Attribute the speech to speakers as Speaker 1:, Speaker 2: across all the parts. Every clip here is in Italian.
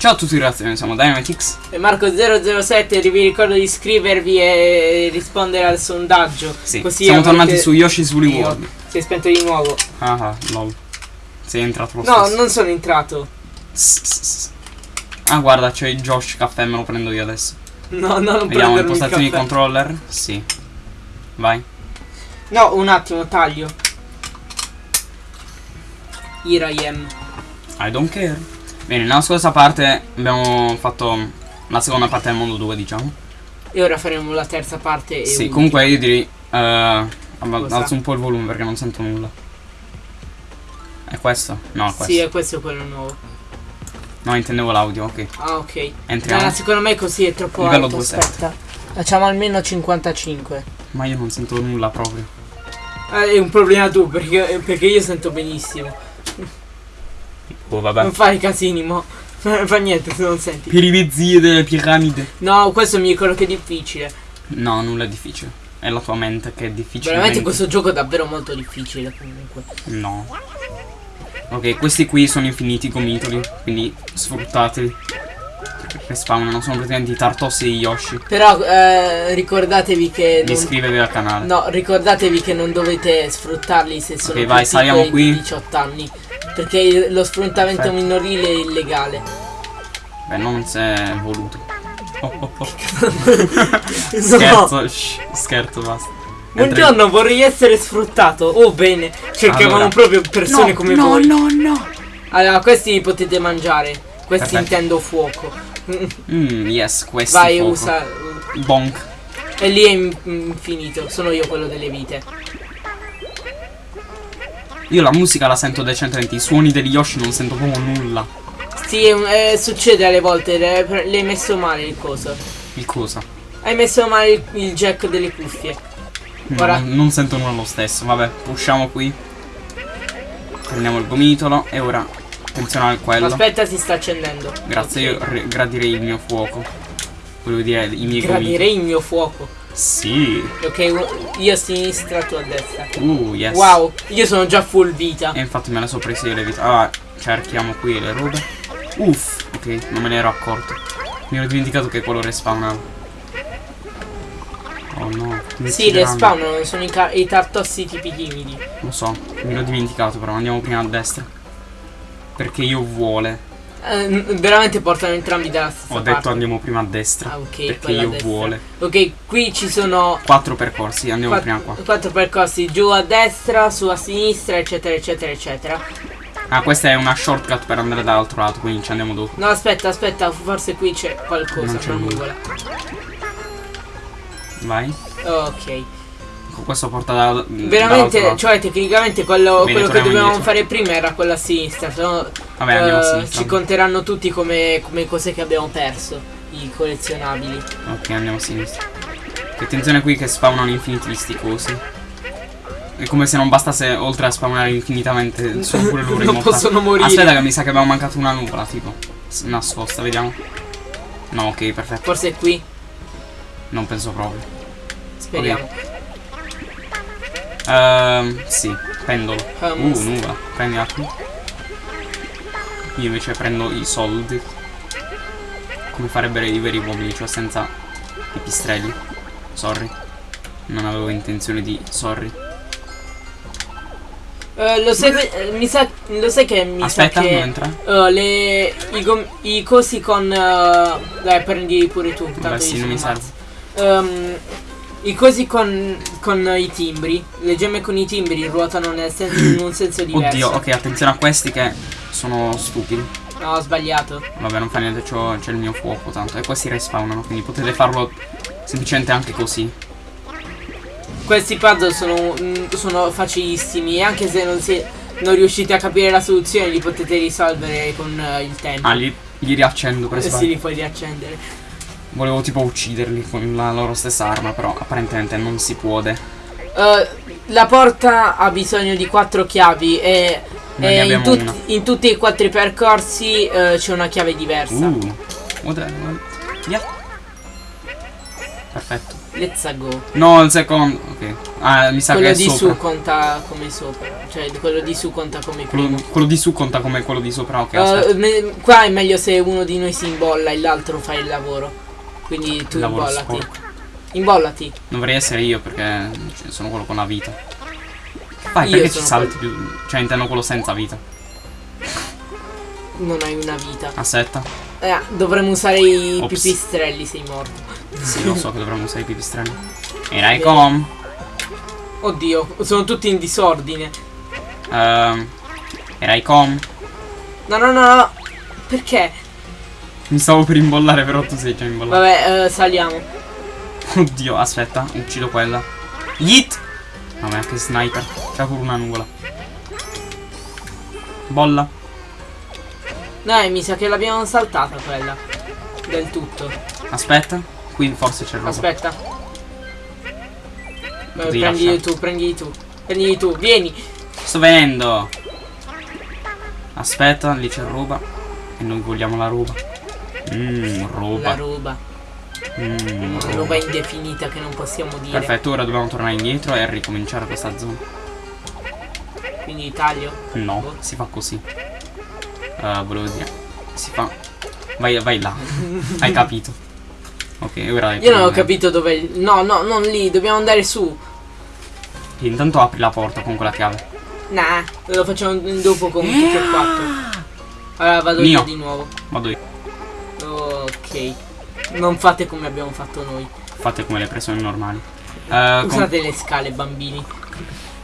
Speaker 1: Ciao a tutti ragazzi, noi siamo Dynamitix.
Speaker 2: E Marco007 vi ricordo di iscrivervi e rispondere al sondaggio.
Speaker 1: Sì,
Speaker 2: Così
Speaker 1: siamo tornati su Yoshi's Woolly. World.
Speaker 2: Si è spento di nuovo.
Speaker 1: Ah ah, lol. Sei entrato lo
Speaker 2: No,
Speaker 1: stesso.
Speaker 2: non sono entrato.
Speaker 1: Ah guarda, c'è il Josh caffè, me lo prendo io adesso.
Speaker 2: No, no, non
Speaker 1: Vediamo
Speaker 2: il
Speaker 1: impostazioni
Speaker 2: caffè.
Speaker 1: controller. Sì. Vai.
Speaker 2: No, un attimo, taglio. Here I am.
Speaker 1: I don't care. Bene, nella scorsa parte abbiamo fatto la seconda parte del mondo 2, diciamo.
Speaker 2: E ora faremo la terza parte. E
Speaker 1: Sì,
Speaker 2: ultima.
Speaker 1: comunque io direi.
Speaker 2: Cosa?
Speaker 1: alzo un po' il volume perché non sento nulla. È questo? No, è questo.
Speaker 2: Sì, è questo quello nuovo.
Speaker 1: No, intendevo l'audio, ok.
Speaker 2: Ah, ok.
Speaker 1: Entriamo.
Speaker 2: No, secondo me così è troppo
Speaker 1: Livello
Speaker 2: alto.
Speaker 1: 2,7.
Speaker 2: Aspetta. Facciamo almeno 55.
Speaker 1: Ma io non sento nulla proprio.
Speaker 2: Eh, è un problema tu, perché, perché io sento benissimo.
Speaker 1: Oh, vabbè.
Speaker 2: Non fai casini, mo. Non fa niente se non senti.
Speaker 1: Per i delle piramidi.
Speaker 2: No, questo mi ricordo che è difficile.
Speaker 1: No, nulla è difficile. È la tua mente che è difficile.
Speaker 2: Veramente questo gioco è davvero molto difficile comunque.
Speaker 1: No. Ok, questi qui sono infiniti gomitoli, quindi sfruttateli. Respawnano, sono praticamente i Tartossi e i Yoshi.
Speaker 2: Però eh, ricordatevi che non,
Speaker 1: iscrivetevi al canale.
Speaker 2: No, ricordatevi che non dovete sfruttarli se sono
Speaker 1: Ok,
Speaker 2: più
Speaker 1: vai, saliamo qui.
Speaker 2: di 18 anni. Perché lo sfruttamento
Speaker 1: Perfetto.
Speaker 2: minorile è illegale.
Speaker 1: Beh, non se è voluto. Oh, oh, oh.
Speaker 2: No.
Speaker 1: Scherzo, shh, scherzo, basta.
Speaker 2: Buongiorno, vorrei essere sfruttato. Oh, bene. Cercavamo
Speaker 1: Allora.
Speaker 2: proprio persone
Speaker 1: No,
Speaker 2: come
Speaker 1: no,
Speaker 2: voi.
Speaker 1: no, no.
Speaker 2: Allora, questi li potete mangiare. Questi
Speaker 1: Perfetto.
Speaker 2: intendo fuoco.
Speaker 1: Mm, yes, questi
Speaker 2: Vai,
Speaker 1: fuoco.
Speaker 2: usa.
Speaker 1: Bonk.
Speaker 2: E lì è in- infinito. Sono io quello delle vite.
Speaker 1: Io la musica la sento decentemente, i suoni degli Yoshi non sento proprio nulla.
Speaker 2: Sì, eh, succede alle volte. Le, le hai messo male il coso.
Speaker 1: Il cosa?
Speaker 2: Hai messo male il, il jack delle cuffie.
Speaker 1: No,
Speaker 2: Ora-
Speaker 1: non, non sento nulla lo stesso. Vabbè, pushiamo qui. Prendiamo il gomitolo e ora attenzione al quello.
Speaker 2: Aspetta, si sta accendendo.
Speaker 1: Grazie, io
Speaker 2: Ok.
Speaker 1: ri- gradirei il mio fuoco. Volevo dire i miei.
Speaker 2: Gradirei il mio fuoco.
Speaker 1: Sì.
Speaker 2: Ok, io a sinistra, tu a destra.
Speaker 1: Uh, yes.
Speaker 2: Wow, io sono già full vita.
Speaker 1: E infatti me ne sono prese io le vite. Allora, cerchiamo qui le robe. Uff, ok, non me ne ero accorto. Mi ero dimenticato che quello respawnava. Oh no.
Speaker 2: Sì,
Speaker 1: uccideranno.
Speaker 2: respawnano, sono i, i tartossi tipi timidi.
Speaker 1: Lo so, mi ero dimenticato però andiamo prima a destra. Perché io vuole.
Speaker 2: Eh, veramente portano entrambi dalla stessa
Speaker 1: Ho
Speaker 2: parte.
Speaker 1: detto andiamo prima a destra.
Speaker 2: Ah, ok,
Speaker 1: perché io
Speaker 2: destra.
Speaker 1: vuole.
Speaker 2: Ok, qui ci sono
Speaker 1: Quattro percorsi, andiamo
Speaker 2: quatt-
Speaker 1: prima qua.
Speaker 2: quattro percorsi, giù a destra, su a sinistra, eccetera, eccetera, eccetera.
Speaker 1: Ah, questa è una shortcut per andare dall'altro lato, quindi ci andiamo dopo.
Speaker 2: No, aspetta, aspetta, forse qui c'è qualcosa,
Speaker 1: Non c'è nulla.
Speaker 2: nuvola.
Speaker 1: Vai.
Speaker 2: Ok.
Speaker 1: Ecco, Questo porta da,
Speaker 2: Veramente, cioè tecnicamente quello,
Speaker 1: Bene,
Speaker 2: quello che dovevamo
Speaker 1: indietro.
Speaker 2: fare prima era quello a sinistra, no
Speaker 1: Vabbè, andiamo a
Speaker 2: eh,
Speaker 1: sinistra.
Speaker 2: ci conteranno tutti come, come cose che abbiamo perso, i collezionabili.
Speaker 1: Ok, andiamo a sinistra. Attenzione qui che spawnano infiniti di sti cosi. È come se non bastasse, oltre a spawnare infinitamente, sono pure loro
Speaker 2: non possono morire.
Speaker 1: Aspetta che mi sa che abbiamo mancato una nuvola, tipo. Nascosta, vediamo. No, ok, perfetto.
Speaker 2: Forse è qui,
Speaker 1: Non penso proprio.
Speaker 2: speriamo.
Speaker 1: Ehm, sì, pendolo. Uh,
Speaker 2: Hummus.
Speaker 1: nuvola. Prendila tu. Io invece prendo i soldi. Come farebbero i veri uomini, cioè senza i pistrelli. Sorry. Non avevo intenzione di. Sorry.
Speaker 2: Eh, lo, sai, eh, mi sa, lo sai che mi
Speaker 1: Aspetta,
Speaker 2: sa
Speaker 1: non
Speaker 2: che
Speaker 1: entra.
Speaker 2: eh, le, i, i cosi con... dai, prendi pure tu. tanto io
Speaker 1: sì, non mi serve.
Speaker 2: mazzo. I cosi con, con i timbri, le gemme con i timbri ruotano nel sen- in un senso diverso.
Speaker 1: Oddio, ok, attenzione a questi che sono stupidi.
Speaker 2: No, ho sbagliato.
Speaker 1: Vabbè, non fa niente, c'è il mio fuoco tanto. E questi respawnano, quindi potete farlo semplicemente anche così.
Speaker 2: Questi puzzle sono, mm, sono facilissimi e anche se non, si, non riuscite a capire la soluzione li potete risolvere con eh, il tempo.
Speaker 1: Ah, li, li riaccendo per
Speaker 2: Eh sì, li puoi riaccendere.
Speaker 1: Volevo tipo ucciderli con la loro stessa arma, però apparentemente non si può. De.
Speaker 2: Eh, la porta ha bisogno di quattro chiavi e, e in, tut- in tutti e quattro i percorsi eh, c'è una chiave diversa.
Speaker 1: Uh. What the- what- yeah. Perfetto.
Speaker 2: Let's go.
Speaker 1: No, il secondo. Ok. Ah, mi sa
Speaker 2: Quello
Speaker 1: che è
Speaker 2: di
Speaker 1: sopra.
Speaker 2: su conta come sopra. Cioè, quello di su conta come primo.
Speaker 1: Quello, quello di su conta come quello di sopra. Ok.
Speaker 2: Uh, me- qua è meglio se uno di noi si imbolla e l'altro fa il lavoro. Quindi tu
Speaker 1: lavoro
Speaker 2: imbollati.
Speaker 1: sporco.
Speaker 2: Imbollati.
Speaker 1: Dovrei essere io perché cioè, sono quello con la vita. Vai,
Speaker 2: Io
Speaker 1: perché ci salti più. Cioè, intendo quello senza vita.
Speaker 2: Non hai una vita.
Speaker 1: Aspetta.
Speaker 2: Eh, dovremmo usare i
Speaker 1: Ops.
Speaker 2: pipistrelli, sei morto.
Speaker 1: Sì, lo so che dovremmo usare i pipistrelli. Era i com.
Speaker 2: Oddio, sono tutti in disordine.
Speaker 1: Ehm. Era i com.
Speaker 2: No, no, no, no. Perché?
Speaker 1: Mi stavo per imbollare, però tu sei già imbollato.
Speaker 2: Vabbè, eh, saliamo.
Speaker 1: Oddio, aspetta, uccido quella. Yeet! Vabbè, che sniper. C'ha pure una nuvola. Bolla.
Speaker 2: Dai, mi sa che l'abbiamo saltata quella. Del tutto.
Speaker 1: Aspetta. Qui forse c'è roba.
Speaker 2: Aspetta. Beh,
Speaker 1: lasciare.
Speaker 2: tu, prendili tu. Prendili tu, vieni.
Speaker 1: Sto venendo. Aspetta, lì c'è roba. E noi vogliamo la roba. Mmm,
Speaker 2: La
Speaker 1: roba.
Speaker 2: roba.
Speaker 1: Mmm,
Speaker 2: Roba
Speaker 1: roba.
Speaker 2: indefinita che non possiamo dire.
Speaker 1: Perfetto, ora dobbiamo tornare indietro e ricominciare questa zona.
Speaker 2: Quindi taglio.
Speaker 1: No, si fa così. Eh, volevo dire. Si fa. Vai, vai là. Hai capito. Ok, ora
Speaker 2: Io non ho capito dove. No, no, non lì, dobbiamo andare su.
Speaker 1: E intanto apri la porta con quella chiave.
Speaker 2: Nah, lo facciamo dopo con tutti e quattro. Allora vado
Speaker 1: Mio.
Speaker 2: io di nuovo.
Speaker 1: Vado io.
Speaker 2: Ok. Non fate come abbiamo fatto noi.
Speaker 1: Fate come le pressioni normali. Con-
Speaker 2: Usate le scale, bambini.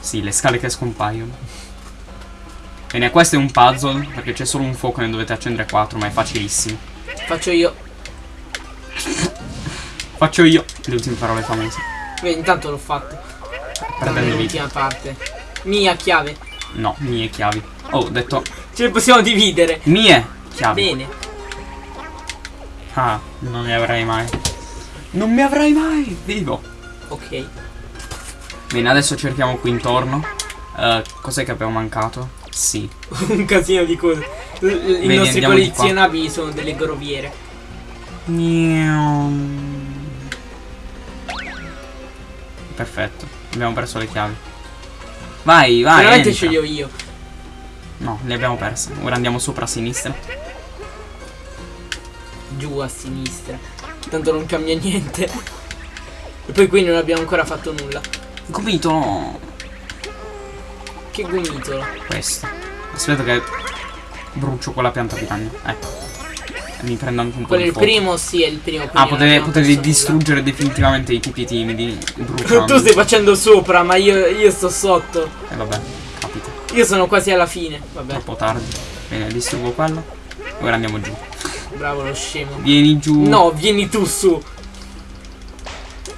Speaker 1: Sì, le scale che scompaiono. Bene, questo è un puzzle, perché c'è solo un fuoco e ne dovete accendere 4, ma è facilissimo.
Speaker 2: Faccio io.
Speaker 1: Faccio io le ultime parole famose.
Speaker 2: Beh, intanto l'ho fatto.
Speaker 1: Perdendo
Speaker 2: l'ultima parte. Mia chiave.
Speaker 1: No, mie chiavi. Oh, ho detto
Speaker 2: Ce le possiamo dividere.
Speaker 1: mie chiavi.
Speaker 2: Bene.
Speaker 1: Ah, non ne avrai mai. Non mi avrai mai! Vivo!
Speaker 2: Ok.
Speaker 1: Bene, adesso cerchiamo qui intorno. Eh, cos'è che abbiamo mancato? Sì.
Speaker 2: Un casino di cose. I
Speaker 1: Vedi,
Speaker 2: nostri collezionabili sono delle groviere.
Speaker 1: Perfetto, abbiamo perso le chiavi. Vai, vai.
Speaker 2: Veramente ce li ho io.
Speaker 1: No, le abbiamo perse. Ora andiamo sopra a sinistra.
Speaker 2: Giù a sinistra. Tanto non cambia niente. E poi qui non abbiamo ancora fatto nulla.
Speaker 1: Gomito.
Speaker 2: Che gomitolo.
Speaker 1: Questo. Aspetta che brucio quella pianta di ragno. Ecco. Mi prendo anche un po'
Speaker 2: Quello
Speaker 1: di
Speaker 2: il
Speaker 1: fuoco.
Speaker 2: primo, sì, è il primo.
Speaker 1: Ah, potete
Speaker 2: perso
Speaker 1: distruggere definitivamente i tipi timidi
Speaker 2: nulla. tu stai facendo sopra, ma io, io sto sotto.
Speaker 1: E vabbè, capito.
Speaker 2: Io sono quasi alla fine. Vabbè,
Speaker 1: Troppo tardi. Bene, distruggo quello. Ora andiamo giù.
Speaker 2: Bravo lo scemo.
Speaker 1: Vieni giù.
Speaker 2: No, vieni tu su.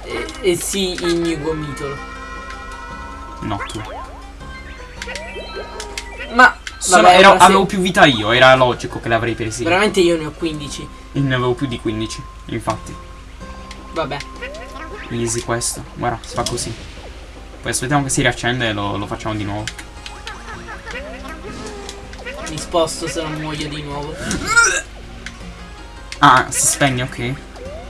Speaker 2: E, e sì, il mio gomitolo.
Speaker 1: No, tu.
Speaker 2: Ma
Speaker 1: Sono-
Speaker 2: vabbè,
Speaker 1: ero-
Speaker 2: ora se-
Speaker 1: avevo più vita io, era logico che le avrei presi.
Speaker 2: veramente io ne ho 15.
Speaker 1: E ne avevo più di 15, infatti.
Speaker 2: Vabbè.
Speaker 1: Easy questo. Guarda, si fa così. Poi aspettiamo che si riaccende e lo, lo facciamo di nuovo.
Speaker 2: Mi sposto se non muoio di nuovo.
Speaker 1: Ah, si spegne, ok.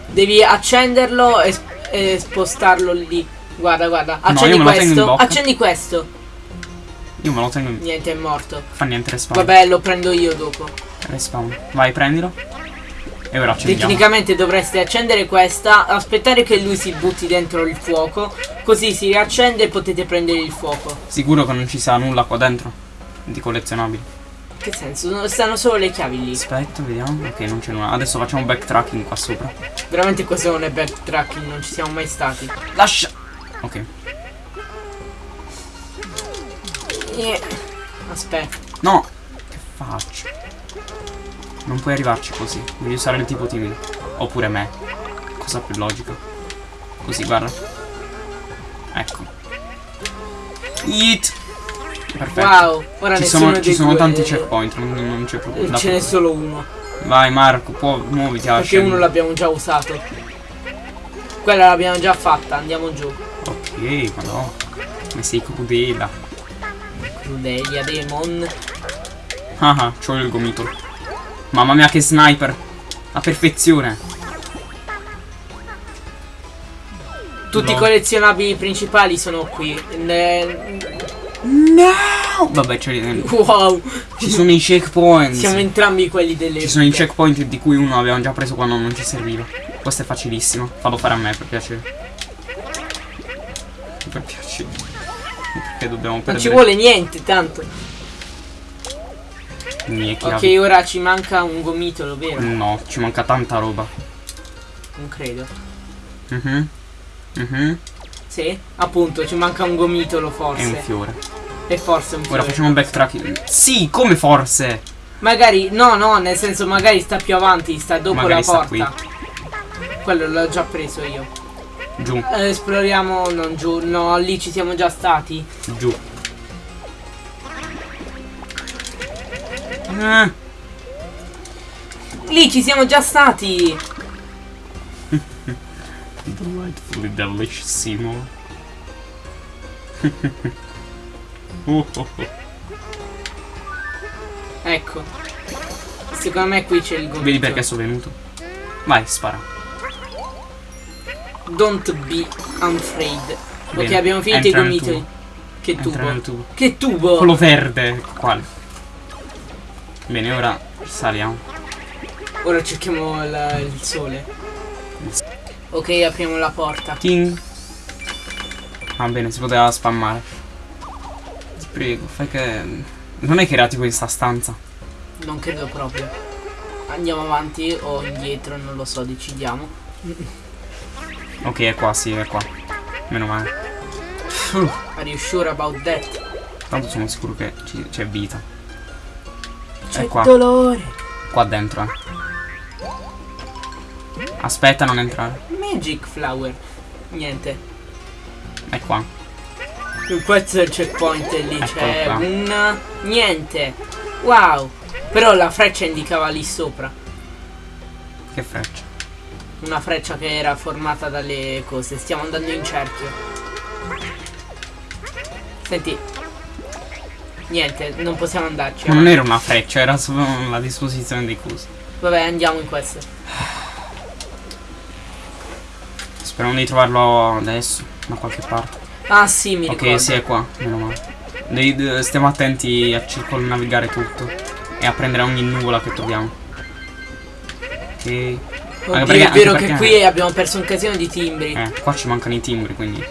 Speaker 2: Devi accenderlo e, e spostarlo lì. Guarda, guarda. Accendi
Speaker 1: in
Speaker 2: questo. Accendi questo.
Speaker 1: Io me lo tengo in...
Speaker 2: Niente, è morto.
Speaker 1: Fa niente respawn.
Speaker 2: Vabbè, lo prendo io dopo.
Speaker 1: Respawn. Vai, prendilo. E ora accendiamo.
Speaker 2: Tecnicamente dovreste accendere questa, aspettare che lui si butti dentro il fuoco, così si riaccende e potete prendere il fuoco.
Speaker 1: Sicuro che non ci sia nulla qua dentro? Di collezionabili.
Speaker 2: Che senso? No, Stanno solo le chiavi lì.
Speaker 1: Aspetta, vediamo. Ok, non c'è nulla. Adesso facciamo backtracking qua sopra.
Speaker 2: Veramente questo non è backtracking, non ci siamo mai stati.
Speaker 1: Lascia. Ok.
Speaker 2: Eh, Aspetta.
Speaker 1: No. Che faccio? Non puoi arrivarci così. Devi usare il tipo timido. Oppure me. Cosa più logica. Così, guarda. Ecco. Yeet. Perfetto.
Speaker 2: Wow, ora
Speaker 1: Ci sono, ci sono tanti checkpoint, non, non c'è proprio
Speaker 2: eh, Ce n'è solo uno.
Speaker 1: Vai Marco, può, muoviti
Speaker 2: Perché
Speaker 1: scendere.
Speaker 2: uno l'abbiamo già usato. Quella l'abbiamo già fatta, andiamo giù.
Speaker 1: Ok, madonna. Ma sei crudela.
Speaker 2: Crudelia Demon.
Speaker 1: Ah ah, c'ho il gomitolo. Mamma mia che sniper. A perfezione.
Speaker 2: Tutti i
Speaker 1: No.
Speaker 2: collezionabili principali sono qui. Ne-
Speaker 1: No! Vabbè, ce li-
Speaker 2: Wow,
Speaker 1: ci sono i checkpoint.
Speaker 2: siamo entrambi quelli delle.
Speaker 1: Ci sono i checkpoint di cui uno avevamo già preso quando non ci serviva. Questo è facilissimo. Fallo fare a me per piacere. Per piacere. Perché dobbiamo
Speaker 2: Non
Speaker 1: perdere
Speaker 2: ci vuole niente, tanto.
Speaker 1: i miei
Speaker 2: Ok,
Speaker 1: chiavi.
Speaker 2: ora ci manca un gomitolo, vero?
Speaker 1: No, ci manca tanta roba.
Speaker 2: Non credo.
Speaker 1: Mhm. Mhm.
Speaker 2: Sì? Appunto, ci manca un gomitolo
Speaker 1: E un
Speaker 2: forse.
Speaker 1: fiore.
Speaker 2: E forse un
Speaker 1: Ora
Speaker 2: fiore.
Speaker 1: facciamo un backtracking. Sì, come forse?
Speaker 2: Magari, no, no, nel senso magari sta più avanti, sta dopo
Speaker 1: Magari
Speaker 2: la porta. Quello l'ho già preso io.
Speaker 1: Giù,
Speaker 2: Eh, esploriamo, non giù, no, lì ci siamo già stati.
Speaker 1: giù. Eh,
Speaker 2: Lì ci siamo già stati.
Speaker 1: Delightfully. Oh, oh, oh.
Speaker 2: Ecco. Secondo me qui c'è il gomitolo.
Speaker 1: Vedi perché sono venuto? Vai, spara.
Speaker 2: Don't be afraid. Ok,
Speaker 1: Bene,
Speaker 2: abbiamo finito i
Speaker 1: entra nel
Speaker 2: gomitoli. Che tubo?
Speaker 1: tubo.
Speaker 2: Che tubo?
Speaker 1: Quello verde. Quale? Bene, ora saliamo.
Speaker 2: Ora cerchiamo la- il sole. Ok, apriamo la porta.
Speaker 1: King. Va bene, si poteva spammare. Ti prego, fai che... Non è che era tipo in sta stanza.
Speaker 2: Non credo proprio. Andiamo avanti o indietro, non lo so, decidiamo.
Speaker 1: Ok, è qua, sì, è qua. Meno male. Uff,
Speaker 2: Are you sure about that?
Speaker 1: tanto sono sicuro che ci- c'è vita.
Speaker 2: C'è
Speaker 1: qua.
Speaker 2: dolore.
Speaker 1: Qua dentro, eh. Aspetta, non entrare.
Speaker 2: Magic flower. Niente.
Speaker 1: È qua.
Speaker 2: Questo è il checkpoint e lì c'è un niente. Wow. Però la freccia indicava lì sopra.
Speaker 1: Che freccia.
Speaker 2: Una freccia che era formata dalle cose. Stiamo andando in cerchio. Senti. Niente, non possiamo andarci.
Speaker 1: Ma non era una freccia, era solo la disposizione dei cosi.
Speaker 2: Vabbè, andiamo in questo.
Speaker 1: Speriamo di trovarlo adesso, da qualche parte.
Speaker 2: Ah sì, mi ricordo.
Speaker 1: Ok, sì, è qua. Meno male. Devi- de- stiamo attenti a circonnavigare tutto. E a prendere ogni nuvola che troviamo. Ok.
Speaker 2: Oddio,
Speaker 1: perché-
Speaker 2: è vero che qui abbiamo perso un casino di timbri.
Speaker 1: Eh, qua ci mancano i timbri, quindi.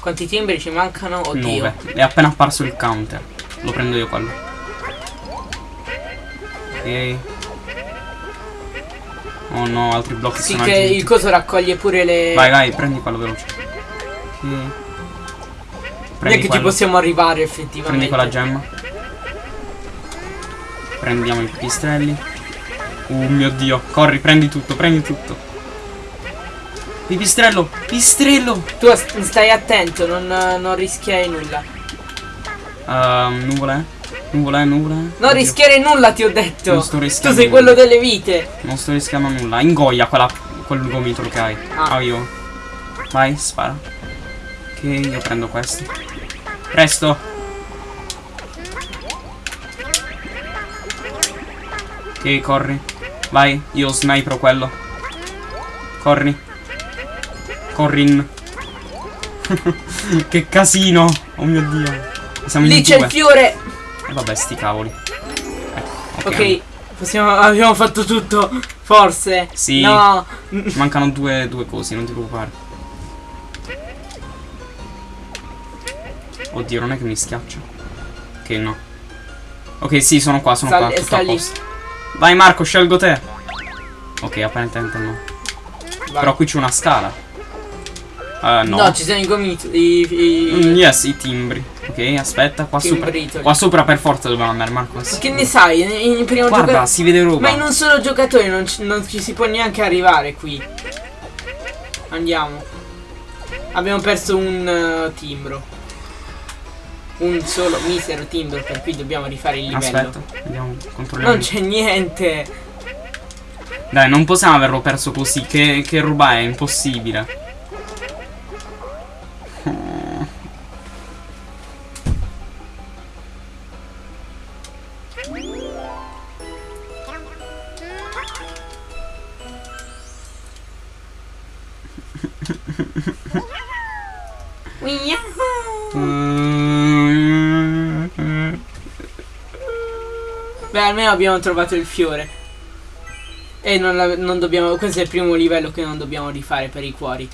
Speaker 2: Quanti timbri ci mancano? Oddio.
Speaker 1: 9. È appena apparso il counter. Lo prendo io quello. Ok. Oh no, altri blocchi
Speaker 2: Sì,
Speaker 1: sono
Speaker 2: che
Speaker 1: aggiunti.
Speaker 2: il coso raccoglie pure le.
Speaker 1: Vai, vai, prendi quello veloce. Ok.
Speaker 2: Non è
Speaker 1: Prendi
Speaker 2: che ci possiamo arrivare
Speaker 1: Prendi
Speaker 2: effettivamente.
Speaker 1: quella gemma. Prendiamo i pipistrelli. Oh mio dio. Corri, prendi tutto, prendi tutto. Pipistrello, pipistrello.
Speaker 2: Tu stai attento, non, non rischiare nulla.
Speaker 1: Nuvola, eh? Nuvola, nuvola.
Speaker 2: Non
Speaker 1: Oddio.
Speaker 2: rischiare nulla, ti ho detto.
Speaker 1: Non sto
Speaker 2: tu
Speaker 1: rischiando
Speaker 2: sei
Speaker 1: nulla.
Speaker 2: quello delle vite.
Speaker 1: Non sto rischiando nulla. Ingoia quella, quel gomitolo che hai.
Speaker 2: Ah.
Speaker 1: Ah, io. Vai, spara. Ok, io prendo questo. Presto. Ok, corri. Vai, io snipero quello. Corri. Corrin. che casino. Oh mio dio. Siamo
Speaker 2: Lì c'è il fiore.
Speaker 1: E vabbè, sti cavoli. Ecco,
Speaker 2: Ok, possiamo, abbiamo fatto tutto. Forse.
Speaker 1: Sì.
Speaker 2: No.
Speaker 1: Ci mancano due, due cose, non ti preoccupare. Oddio, non è che mi schiaccia. Ok, no. Ok, sì, sono qua, sono
Speaker 2: Sta-
Speaker 1: qua. Tutto a posto. Vai Marco, scelgo te. Ok, apparentemente no.
Speaker 2: Vai.
Speaker 1: Però qui c'è una scala. Eh, no.
Speaker 2: No, ci sono i gomiti. I, i-
Speaker 1: Mm, yes, i timbri. Ok, aspetta, qua sopra.
Speaker 2: timbritoli.
Speaker 1: Qua sopra per forza dobbiamo andare, Marco.
Speaker 2: Ma Che ne sai? In, in primo
Speaker 1: Guarda,
Speaker 2: giocatore.
Speaker 1: si vede roba.
Speaker 2: Ma in un solo giocatore non ci, non ci si può neanche arrivare qui. Andiamo. Abbiamo perso un eh, timbro. Un solo misero timbro per cui dobbiamo rifare il livello.
Speaker 1: Aspetta, vediamo, controlliamo.
Speaker 2: Non c'è niente.
Speaker 1: Dai, non possiamo averlo perso così. Che, che roba è? Impossibile.
Speaker 2: Almeno abbiamo trovato il fiore. E non, la- non dobbiamo. Questo è il primo livello che non dobbiamo rifare per i cuori.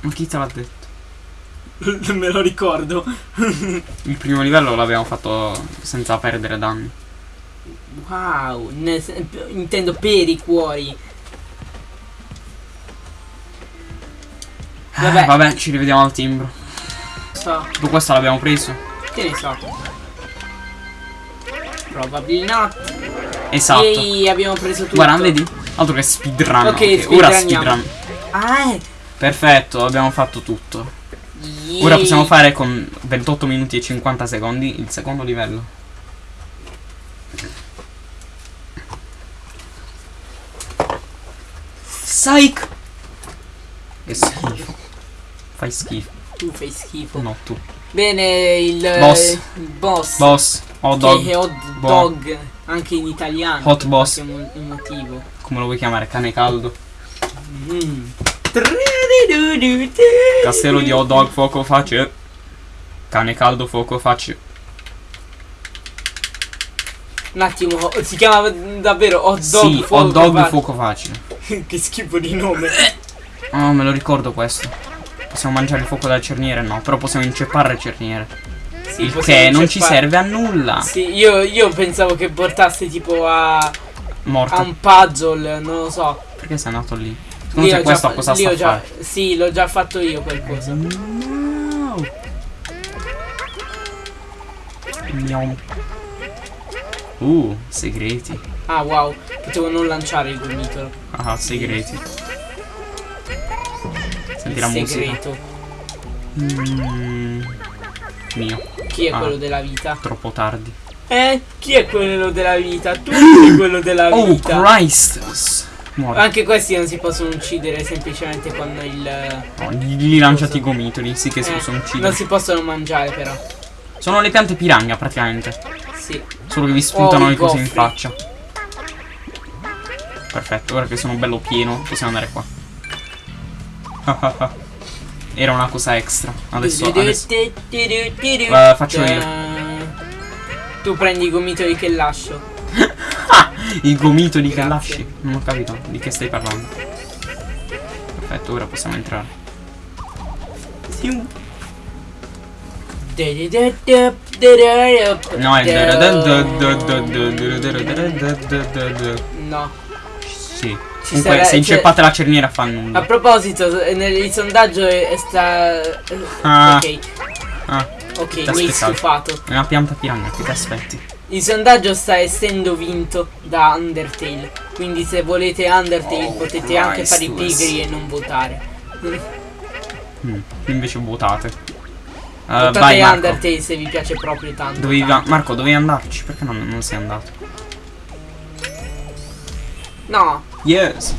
Speaker 1: Ma chi te l'ha detto?
Speaker 2: Me lo ricordo.
Speaker 1: Il primo livello l'abbiamo fatto senza perdere danni.
Speaker 2: Wow, nel intendo per i cuori. Vabbè.
Speaker 1: Vabbè. Vabbè, ci rivediamo al timbro.
Speaker 2: So,
Speaker 1: Tutto questo l'abbiamo preso?
Speaker 2: che ne so. Probably not.
Speaker 1: Esatto.
Speaker 2: Ehi, abbiamo preso tutto.
Speaker 1: Guarda, vedi? Altro che speedrun.
Speaker 2: Ok,
Speaker 1: ok. Ora
Speaker 2: speedrunniamo.
Speaker 1: speedrun.
Speaker 2: Ah, eh.
Speaker 1: Perfetto, abbiamo fatto tutto. Ora
Speaker 2: Yay.
Speaker 1: possiamo fare con 28 minuti e 50 secondi il secondo livello. Psych! Che schifo. Fai schifo.
Speaker 2: Tu fai schifo.
Speaker 1: No, tu.
Speaker 2: Bene, il
Speaker 1: Boss.
Speaker 2: il boss.
Speaker 1: Boss, hot
Speaker 2: Che
Speaker 1: dog,
Speaker 2: è hot dog anche in italiano.
Speaker 1: Hot boss.
Speaker 2: Motivo.
Speaker 1: come lo vuoi chiamare? Cane caldo.
Speaker 2: Mm.
Speaker 1: Castello di hot dog, fuoco facile. Cane caldo, fuoco facile.
Speaker 2: Un attimo, si chiama davvero hot dog
Speaker 1: Sì,
Speaker 2: fuoco
Speaker 1: hot dog, fuoco facile.
Speaker 2: che schifo di nome.
Speaker 1: Oh, me lo ricordo questo. Possiamo mangiare il fuoco dalla cerniere? No, però possiamo inceppare le cerniere.
Speaker 2: Sì,
Speaker 1: il che non ci serve a nulla.
Speaker 2: Sì, io, io pensavo che portasse tipo a, a
Speaker 1: Morto.
Speaker 2: un puzzle, non lo so.
Speaker 1: Perché sei andato lì? Secondo te
Speaker 2: già
Speaker 1: questo cosa sta
Speaker 2: ho
Speaker 1: a
Speaker 2: già-
Speaker 1: fare?
Speaker 2: Sì, l'ho già fatto io quel coso.
Speaker 1: No. Miau. Uh, segreti.
Speaker 2: Ah wow, potevo non lanciare il gomitolo.
Speaker 1: Ah, segreti. Senti la
Speaker 2: il
Speaker 1: musica.
Speaker 2: segreto.
Speaker 1: Mm, mio,
Speaker 2: Chi è
Speaker 1: Ah.
Speaker 2: quello della vita?
Speaker 1: troppo tardi.
Speaker 2: Eh, chi è quello della vita? Tu sei quello della
Speaker 1: Oh,
Speaker 2: vita.
Speaker 1: Christ! Muori.
Speaker 2: Anche questi non si possono uccidere semplicemente con il.
Speaker 1: No, gli, gli lanciati i gomitoli, sì che si
Speaker 2: eh,
Speaker 1: possono
Speaker 2: non
Speaker 1: uccidere.
Speaker 2: si possono mangiare però.
Speaker 1: Sono le piante piragna praticamente.
Speaker 2: Sì.
Speaker 1: Solo che vi spuntano
Speaker 2: Oh,
Speaker 1: le cose in faccia. Perfetto, ora che sono bello pieno, possiamo andare qua. Era una cosa extra. Adesso, adesso. Eh, faccio io.
Speaker 2: Tu prendi i gomitoli che lascio.
Speaker 1: Il gomitoli che lasci. Non ho capito di che stai parlando. Perfetto, ora possiamo entrare. No, è
Speaker 2: No.
Speaker 1: Sì. Comunque,
Speaker 2: sarà-
Speaker 1: se
Speaker 2: cioè-
Speaker 1: inceppate la cerniera fa
Speaker 2: A
Speaker 1: nulla.
Speaker 2: proposito, eh, nel sondaggio è, è sta. eh,
Speaker 1: Ah.
Speaker 2: Ok,
Speaker 1: Ah,
Speaker 2: ok, mi hai stufato.
Speaker 1: è una pianta piragna, che ti aspetti?
Speaker 2: Il sondaggio sta essendo vinto da Undertale. Quindi se volete Undertale
Speaker 1: Oh,
Speaker 2: potete anche fare i pigri e non votare.
Speaker 1: Mm, invece votate. Uh,
Speaker 2: Votate
Speaker 1: vai Marco.
Speaker 2: Undertale se vi piace proprio tanto.
Speaker 1: Dovevi
Speaker 2: tanto.
Speaker 1: Marco, dovevi andarci. Perché non, non sei andato?
Speaker 2: No,
Speaker 1: Yes.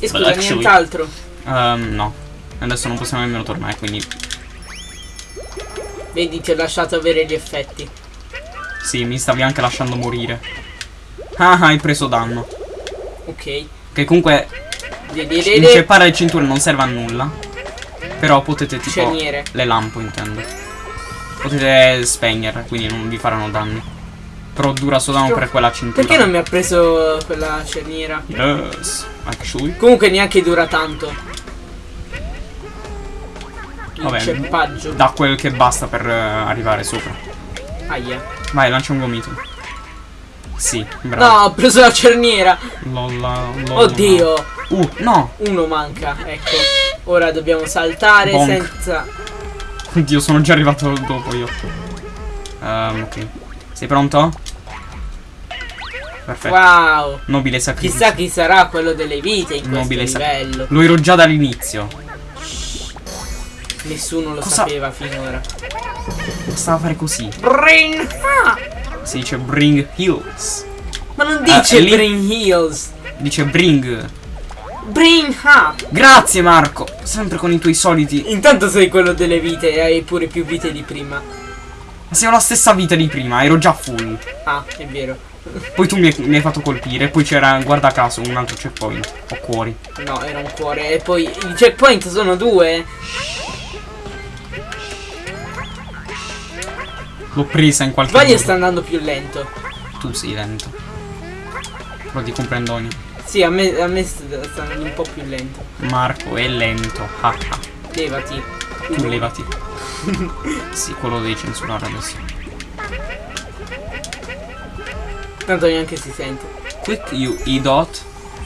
Speaker 2: e scusa,
Speaker 1: Well, actually-
Speaker 2: nient'altro.
Speaker 1: Ehm, no. Adesso non possiamo nemmeno tornare, quindi
Speaker 2: Vedi, ti ho lasciato avere gli effetti.
Speaker 1: sì, mi stavi anche lasciando morire. Ah, hai preso danno.
Speaker 2: Ok.
Speaker 1: Che comunque inceppare le cinture non serve a nulla. Però potete tipo
Speaker 2: Cerniere.
Speaker 1: le lampo intendo. Potete spegnerle, quindi non vi faranno danni. Però dura solo per quella cintura.
Speaker 2: Perché non mi ha preso quella cerniera?
Speaker 1: Yes. Actually.
Speaker 2: Comunque neanche dura tanto. Il
Speaker 1: Vabbè,
Speaker 2: ceppaggio.
Speaker 1: Da quel che basta per eh, arrivare sopra.
Speaker 2: Aia.
Speaker 1: Vai, lancia un gomito. Sì, bravo.
Speaker 2: No, ho preso la cerniera.
Speaker 1: Lolla, lolla.
Speaker 2: Oddio.
Speaker 1: Uh, no.
Speaker 2: Uno manca, ecco. Ora dobbiamo saltare
Speaker 1: Bonk.
Speaker 2: senza.
Speaker 1: Oddio, sono già arrivato dopo io. Ehm, ok. Sei pronto? Perfetto.
Speaker 2: Wow.
Speaker 1: Nobile sacrificio.
Speaker 2: Chissà chi sarà quello delle vite in questo
Speaker 1: Nobile sacrificio.
Speaker 2: livello.
Speaker 1: Lo ero già dall'inizio.
Speaker 2: Nessuno lo
Speaker 1: Cosa-
Speaker 2: sapeva finora.
Speaker 1: Stava a fare così.
Speaker 2: Brain ha!
Speaker 1: Si dice bring heals.
Speaker 2: Ma non dice
Speaker 1: Ah, lì-
Speaker 2: Brain Heals.
Speaker 1: Dice bring.
Speaker 2: Brain ha!
Speaker 1: Grazie Marco. Sempre con i tuoi soliti.
Speaker 2: Intanto sei quello delle vite e hai pure più vite di prima.
Speaker 1: Ma siamo la stessa vita di prima, ero già full.
Speaker 2: Ah, è vero.
Speaker 1: Poi tu mi hai, mi hai fatto colpire. Poi c'era, guarda caso, un altro checkpoint. Ho cuori.
Speaker 2: No, era un cuore. E poi i checkpoint sono due.
Speaker 1: L'ho presa in qualche
Speaker 2: Sbaglia
Speaker 1: modo.
Speaker 2: sta andando più lento.
Speaker 1: Tu sei lento. Però ti comprendo ogni.
Speaker 2: Sì, a me, a me sta sta andando un po' più lento.
Speaker 1: Marco è lento. Ah ah.
Speaker 2: Levati.
Speaker 1: Tu levati. sì, quello devi censurare adesso.
Speaker 2: Tanto neanche si sente.
Speaker 1: Quick you i dot.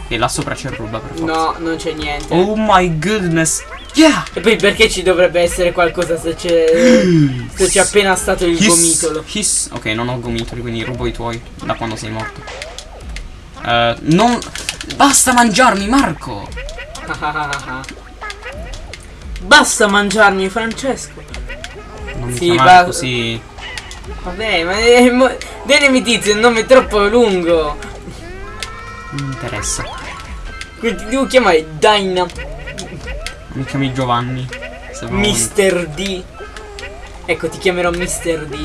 Speaker 1: E là sopra c'è roba per forza.
Speaker 2: No, non c'è niente.
Speaker 1: Oh my goodness. Yeah!
Speaker 2: E poi perché ci dovrebbe essere qualcosa se c'è. se c'è appena stato il
Speaker 1: His-
Speaker 2: gomitolo?
Speaker 1: his- ok, non ho gomitoli, quindi rubo i tuoi da quando sei morto. Eh, non. Basta mangiarmi, Marco!
Speaker 2: Basta mangiarmi, Francesco.
Speaker 1: Non mi
Speaker 2: Sì,
Speaker 1: chiamare così.
Speaker 2: Vabbè, ma è mo- Denemi tizio, è un nome troppo lungo.
Speaker 1: Non mi interessa.
Speaker 2: Quindi ti devo chiamare Dyna
Speaker 1: Mi chiami Giovanni.
Speaker 2: Mr. D. Ecco, ti chiamerò Mr. D.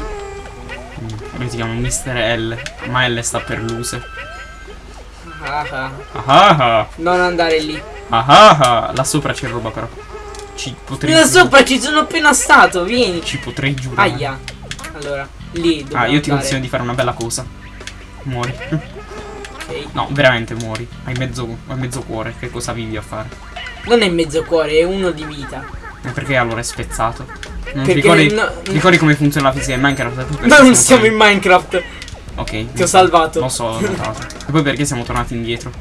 Speaker 1: Mm, Io ti chiamo Mr. L. Ma L sta per luse.
Speaker 2: Ah, ah.
Speaker 1: Ah ah
Speaker 2: Non andare lì.
Speaker 1: ah ah ah. Là sopra c'è roba però. Ci potrei
Speaker 2: Là sopra ci sono appena stato, vieni.
Speaker 1: Ci potrei giurare.
Speaker 2: Aia. Allora, lì
Speaker 1: Ah, io ti
Speaker 2: andare.
Speaker 1: consiglio di fare una bella cosa. Muori.
Speaker 2: Ok.
Speaker 1: No, veramente muori. Hai mezzo, hai mezzo cuore. Che cosa vivi a fare?
Speaker 2: Non è mezzo cuore, è uno di vita.
Speaker 1: E perché allora è spezzato? Non ti
Speaker 2: Perché
Speaker 1: ricordi,
Speaker 2: no-
Speaker 1: ricordi come funziona la fisica in Minecraft?
Speaker 2: Ma non siamo in Minecraft.
Speaker 1: Ok.
Speaker 2: Ti ho salvato.
Speaker 1: Lo so, ho notato. E poi perché siamo tornati indietro?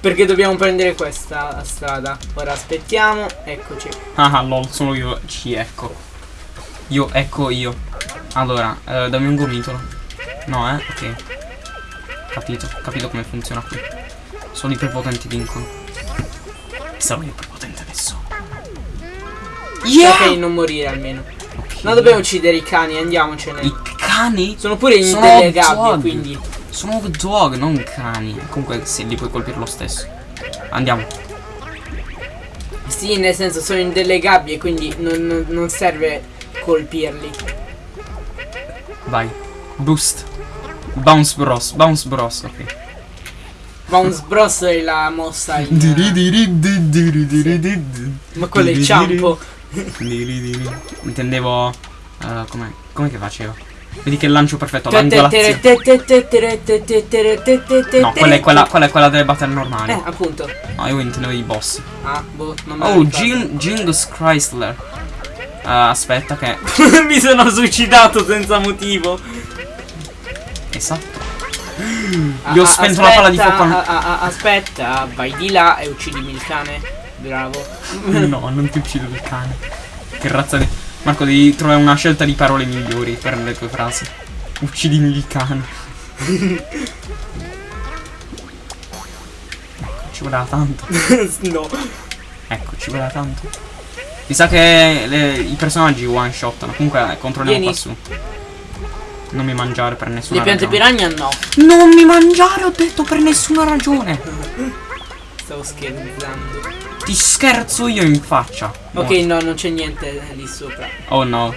Speaker 2: Perché dobbiamo prendere questa strada. Ora aspettiamo. Eccoci.
Speaker 1: Ah, ah, lol, sono io. Ci ecco. Io, ecco io. Allora, eh, dammi un gomitolo. No, eh? Ok. Capito, capito come funziona qui. Solo i prepotenti vincono. Sarò io prepotente adesso.
Speaker 2: Cerca di non morire almeno.
Speaker 1: Ok.
Speaker 2: No, dobbiamo uccidere i cani, andiamocene.
Speaker 1: I cani?
Speaker 2: Sono pure in
Speaker 1: Sono
Speaker 2: delle gabbie, quindi.
Speaker 1: Sono dog, non cani. Comunque, sì, li puoi colpire lo stesso. Andiamo.
Speaker 2: Sì, nel senso sono in delle gabbie, quindi non, non- non serve colpirli.
Speaker 1: Vai. Boost. Bounce Bros. Bounce Bros. Ok.
Speaker 2: Bounce Bros è la mossa in... Ma quello è il ciampo.
Speaker 1: Intendevo. eh, come, come che facevo? Vedi che lancio perfetto all'angolazione. No, quella è quella, quella è quella delle battle normali.
Speaker 2: Eh, appunto.
Speaker 1: No, io intendevo i boss.
Speaker 2: Ah, boh, non me
Speaker 1: Oh. Jing, Jingus Chrysler. Eh, aspetta che.
Speaker 2: Mi sono suicidato senza motivo.
Speaker 1: Esatto.
Speaker 2: Ah,
Speaker 1: Io ho
Speaker 2: ah,
Speaker 1: spento la palla di fuoco.
Speaker 2: ah, ah, ah, aspetta, vai di là e uccidimi il cane. Bravo.
Speaker 1: No, non ti uccido il cane. Che razza di. Marco, devi trovare una scelta di parole migliori per le tue frasi. Uccidimi il cane. Ecco, ci voleva tanto.
Speaker 2: no.
Speaker 1: Ecco, ci voleva tanto. Mi sa che le- i personaggi one shottano. Comunque controlliamo
Speaker 2: Vieni.
Speaker 1: qua su. Non mi mangiare per nessuna
Speaker 2: Le piante
Speaker 1: ragione.
Speaker 2: piranha no.
Speaker 1: Non mi mangiare, ho detto per nessuna ragione.
Speaker 2: Stavo scherzando.
Speaker 1: Ti scherzo io in faccia.
Speaker 2: Ok,
Speaker 1: Muori.
Speaker 2: no, non c'è niente lì sopra.
Speaker 1: Oh no.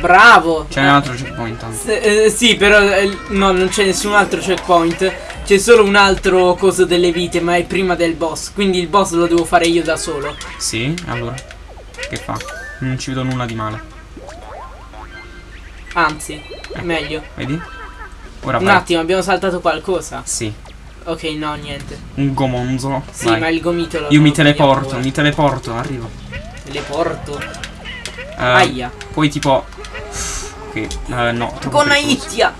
Speaker 2: Bravo.
Speaker 1: C'è un altro checkpoint tanto.
Speaker 2: Eh, sì, però eh, no, non c'è nessun altro checkpoint. C'è solo un altro coso delle vite, ma è prima del boss. Quindi il boss lo devo fare io da solo.
Speaker 1: Sì, allora. Che fa? Non ci vedo nulla di male.
Speaker 2: Anzi, meglio.
Speaker 1: Vedi? Ora
Speaker 2: Un
Speaker 1: vai.
Speaker 2: attimo, abbiamo saltato qualcosa.
Speaker 1: Sì,
Speaker 2: Ok, no, niente.
Speaker 1: un gomonzolo.
Speaker 2: Sì,
Speaker 1: Vai.
Speaker 2: ma il gomitolo.
Speaker 1: Io mi teleporto, mi teleporto, arrivo.
Speaker 2: Teleporto.
Speaker 1: Eh,
Speaker 2: Aia.
Speaker 1: Poi tipo. Ok, eh, no.
Speaker 2: Con
Speaker 1: pericoloso.
Speaker 2: Aitia.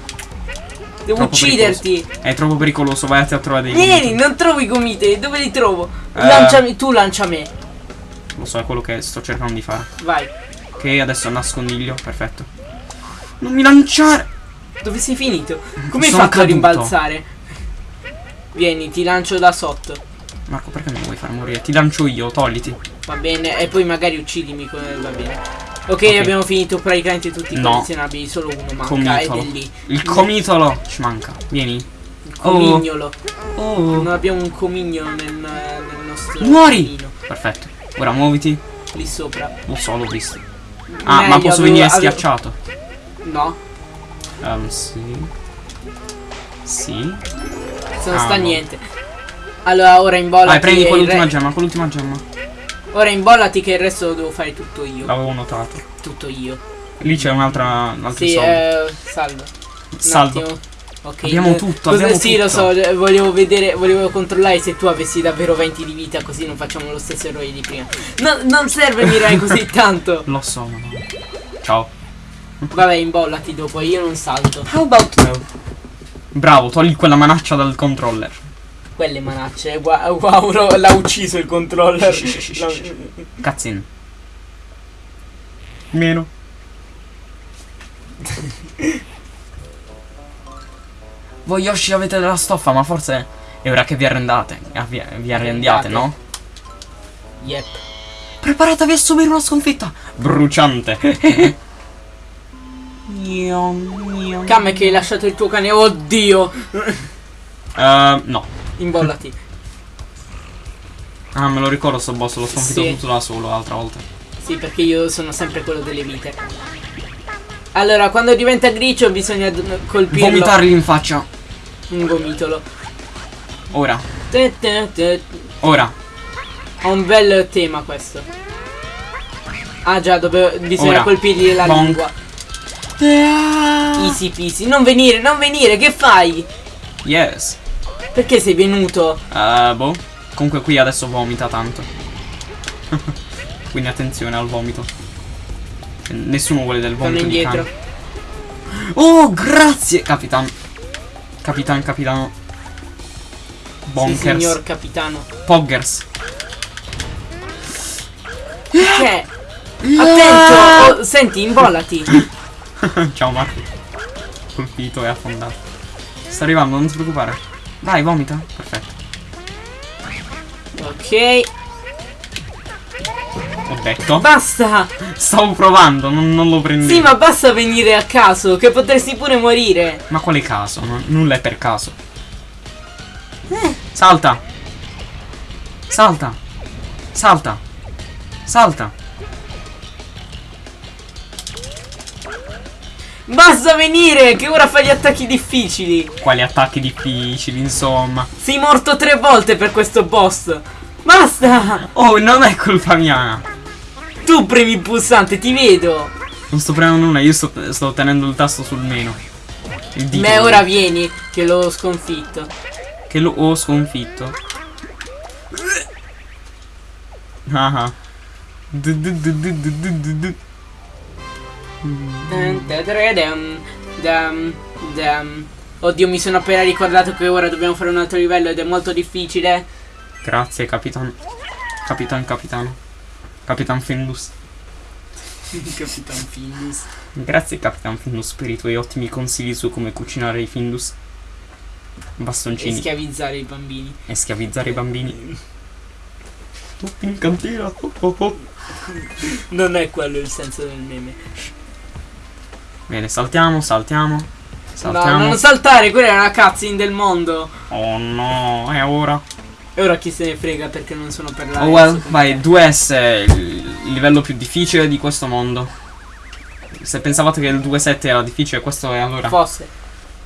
Speaker 2: Devo
Speaker 1: Troppo
Speaker 2: ucciderti.
Speaker 1: È troppo pericoloso, vai a trovare dei.
Speaker 2: Vieni, non trovo i gomiti. Dove li trovo?
Speaker 1: Eh.
Speaker 2: Lanciami, tu lancia me.
Speaker 1: Lo so, è quello che sto cercando di fare.
Speaker 2: Vai.
Speaker 1: Ok, adesso nascondiglio, perfetto. Non mi lanciare!
Speaker 2: Dove sei finito? Come hai fatto a
Speaker 1: caduto.
Speaker 2: rimbalzare? Vieni, ti lancio da sotto.
Speaker 1: Marco, perché mi vuoi far morire? Ti lancio io, togliti.
Speaker 2: Va bene, e poi magari uccidimi. come- Va bene. Ok, abbiamo finito praticamente tutti i
Speaker 1: No.
Speaker 2: collezionabili. Solo uno manca
Speaker 1: Comitolo.
Speaker 2: ed è lì.
Speaker 1: Il comitolo ci manca. Vieni.
Speaker 2: Il comignolo.
Speaker 1: Oh.
Speaker 2: Non abbiamo un comignolo nel, nel nostro
Speaker 1: Muori!
Speaker 2: camino.
Speaker 1: Perfetto. Ora muoviti.
Speaker 2: Lì sopra.
Speaker 1: Lo so, l'ho visto. Ah, ma
Speaker 2: Meglio,
Speaker 1: posso
Speaker 2: avevo-
Speaker 1: venire
Speaker 2: avevo-
Speaker 1: schiacciato?
Speaker 2: No.
Speaker 1: Um, sì. Sì.
Speaker 2: Non
Speaker 1: Ah,
Speaker 2: sta
Speaker 1: no.
Speaker 2: niente. Allora, ora imbollati.
Speaker 1: Vai, prendi quell'ultima gemma, quell'ultima gemma.
Speaker 2: Ora imbollati che il resto lo devo fare tutto io.
Speaker 1: L'avevo notato.
Speaker 2: Tutto io.
Speaker 1: Lì c'è un'altra. Un altro
Speaker 2: Sì, eh, salvo. Un
Speaker 1: Saldo.
Speaker 2: attimo. Ok.
Speaker 1: Abbiamo
Speaker 2: eh,
Speaker 1: tutto,
Speaker 2: cosa-
Speaker 1: abbiamo
Speaker 2: sì, lo
Speaker 1: tutto.
Speaker 2: so, eh, volevo vedere, volevo controllare se tu avessi davvero 20 di vita, così non facciamo lo stesso errore di prima. No, non serve mirare così tanto.
Speaker 1: Lo so, ma no. Ciao.
Speaker 2: Vabbè, imbollati dopo, io non salto.
Speaker 1: How about no? Bravo, togli quella manaccia dal controller.
Speaker 2: Quelle manacce, gua- wow, lo- l'ha ucciso il controller.
Speaker 1: Cazzin. Meno. Voi Yoshi avete della stoffa, ma forse è ora che vi arrendate. ah, vi, vi arrendiate, no?
Speaker 2: Yep.
Speaker 1: Preparatevi a subire una sconfitta bruciante.
Speaker 2: Cam che hai lasciato il tuo cane, oddio.
Speaker 1: Eh, no.
Speaker 2: Imbollati.
Speaker 1: Ah, me lo ricordo sto boss, l'ho sconfitto
Speaker 2: Sì.
Speaker 1: tutto da solo l'altra volta.
Speaker 2: Sì, perché io sono sempre quello delle vite. Allora, quando diventa grigio bisogna colpirlo.
Speaker 1: Vomitargli in faccia.
Speaker 2: Un gomitolo.
Speaker 1: Ora.
Speaker 2: Te, te, te.
Speaker 1: Ora.
Speaker 2: Ha un bel tema questo. Ah già, dove bisogna
Speaker 1: Ora.
Speaker 2: colpirgli la
Speaker 1: Bonk.
Speaker 2: lingua. Easy peasy. Non venire, non venire, che fai?
Speaker 1: Yes.
Speaker 2: Perché sei venuto?
Speaker 1: Eh, boh. Comunque qui adesso vomita tanto. Quindi attenzione al vomito. Nessuno vuole del
Speaker 2: Torno
Speaker 1: vomito di
Speaker 2: indietro.
Speaker 1: Oh, grazie, capitan. Capitan, capitano.
Speaker 2: Sì,
Speaker 1: Bonkers.
Speaker 2: signor capitano.
Speaker 1: Poggers.
Speaker 2: Che? Attento! Oh, senti, imbollati.
Speaker 1: Ciao Marco. Colpito e affondato. Sta arrivando, non ti preoccupare. Vai, vomita. Perfetto.
Speaker 2: Ok.
Speaker 1: Ho detto.
Speaker 2: Basta!
Speaker 1: Stavo provando, non, non lo prendevo.
Speaker 2: Sì, ma basta venire a caso, che potresti pure morire.
Speaker 1: Ma quale caso? No- nulla è per caso. Salta. Salta. Salta. Salta.
Speaker 2: Basta venire, che ora fai gli attacchi difficili.
Speaker 1: Quali attacchi difficili, insomma.
Speaker 2: Sei morto tre volte per questo boss. Basta!
Speaker 1: Oh, non è colpa mia.
Speaker 2: Tu premi il pulsante, ti vedo.
Speaker 1: Non sto premendo nulla, io sto, sto tenendo il tasto sul meno. Il.
Speaker 2: Ma ora vieni, che l'ho sconfitto.
Speaker 1: Che lo ho sconfitto. Ah ah.
Speaker 2: Oddio, mi sono appena ricordato che ora dobbiamo fare un altro livello ed è molto difficile.
Speaker 1: Grazie, capitan. Capitan, capitano. Capitan Findus.
Speaker 2: Capitan Findus.
Speaker 1: Grazie Capitan Findus per i tuoi ottimi consigli su come cucinare i Findus.
Speaker 2: E
Speaker 1: Bastoncini
Speaker 2: schiavizzare i bambini.
Speaker 1: e schiavizzare i bambini. Tutti in cantina. oh, oh, oh.
Speaker 2: Non è quello il senso del meme.
Speaker 1: Bene, saltiamo, saltiamo.
Speaker 2: No,
Speaker 1: Saltiamo.
Speaker 2: non saltare, quella è una cutscene del mondo.
Speaker 1: oh no, è ora.
Speaker 2: E ora chi se ne frega perché non sono per la
Speaker 1: Oh well, vai, 2S è il livello più difficile di questo mondo. Se pensavate che il 2.7 era difficile, questo è allora.
Speaker 2: Fosse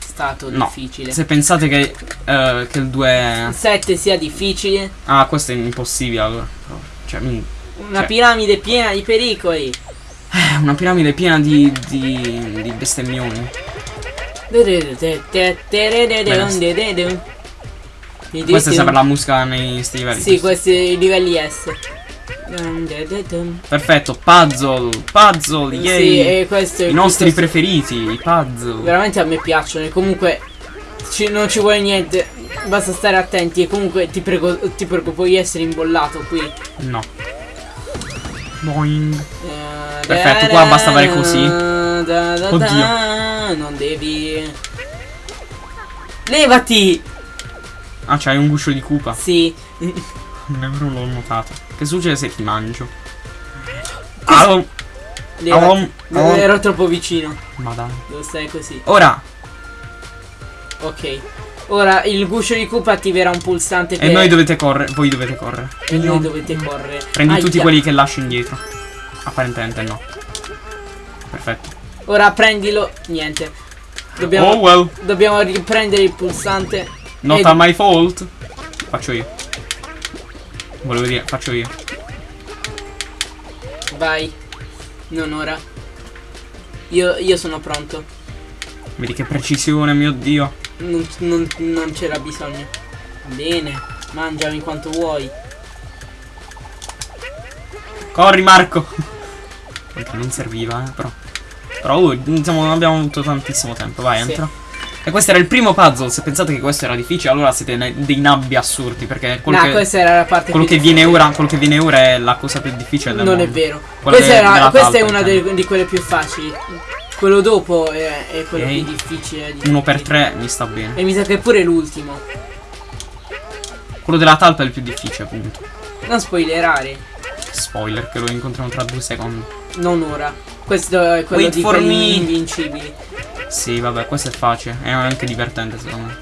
Speaker 2: stato
Speaker 1: No.
Speaker 2: difficile.
Speaker 1: Se pensate che, eh, che il 2...
Speaker 2: Il 7 sia difficile.
Speaker 1: Ah, questo è impossibile allora. Cioè,
Speaker 2: Una
Speaker 1: Cioè.
Speaker 2: piramide piena di pericoli.
Speaker 1: Eh, una piramide piena di, di, di bestemmioni. Questa è sempre la musica nei sti livelli.
Speaker 2: Sì, questi livelli S.
Speaker 1: Perfetto, puzzle, puzzle,
Speaker 2: Sì,
Speaker 1: yay.
Speaker 2: e questo è
Speaker 1: I nostri preferiti, i puzzle.
Speaker 2: Veramente a me piacciono e comunque ci- non ci vuole niente, basta stare attenti e comunque ti prego, ti prego puoi essere imbollato qui.
Speaker 1: No. Boing.
Speaker 2: Eh,
Speaker 1: Perfetto, qua basta fare così.
Speaker 2: da, da, da,
Speaker 1: Oddio.
Speaker 2: Non devi. Levati!
Speaker 1: Ah, c'hai un guscio di cupa.
Speaker 2: Sì.
Speaker 1: Nemmeno l'ho notato. Che succede se ti mangio? Au. Au.
Speaker 2: Ero troppo vicino.
Speaker 1: Ma dai.
Speaker 2: Devo stare così.
Speaker 1: Ora.
Speaker 2: Ok. Ora il guscio di Koopa attiverà un pulsante
Speaker 1: E
Speaker 2: per-
Speaker 1: noi dovete correre. Voi dovete correre.
Speaker 2: e voi dovete correre.
Speaker 1: Prendi
Speaker 2: Aia.
Speaker 1: tutti quelli che lascio indietro. Apparentemente no. Perfetto.
Speaker 2: Ora prendilo. Niente. Dobbiamo,
Speaker 1: Oh well,
Speaker 2: dobbiamo riprendere il pulsante.
Speaker 1: Not a my fault. Faccio io. Volevo dire, faccio io.
Speaker 2: Vai. Non ora. Io, io sono pronto.
Speaker 1: Vedi che precisione, mio dio.
Speaker 2: Non, non- non c'era bisogno. Bene. Mangiami quanto vuoi.
Speaker 1: Corri, Marco. Non serviva, eh, però. Però oh, diciamo, non abbiamo avuto tantissimo tempo. Vai,
Speaker 2: Sì.
Speaker 1: entra. E questo era il primo puzzle. Se pensate che questo era difficile, allora siete dei nabbi assurdi. Perché quello
Speaker 2: No,
Speaker 1: che,
Speaker 2: questa era la parte
Speaker 1: quello che viene ora, quello che viene ora è la cosa più difficile del
Speaker 2: Non è
Speaker 1: mondo.
Speaker 2: vero.
Speaker 1: Quella
Speaker 2: Questa,
Speaker 1: de-
Speaker 2: era- questa è
Speaker 1: talpa,
Speaker 2: una
Speaker 1: intendo.
Speaker 2: delle- di quelle più facili. Quello dopo è, è quello
Speaker 1: Ok.
Speaker 2: più difficile. di
Speaker 1: Uno per tre mi sta bene.
Speaker 2: E mi sa che è pure l'ultimo.
Speaker 1: Quello della talpa è il più difficile, appunto.
Speaker 2: Non spoilerare.
Speaker 1: Spoiler, che lo incontriamo tra due secondi.
Speaker 2: Non ora. Questo è quello
Speaker 1: Wait
Speaker 2: di quelli
Speaker 1: me.
Speaker 2: invincibili.
Speaker 1: Sì, vabbè, questo è facile. È anche divertente, secondo me.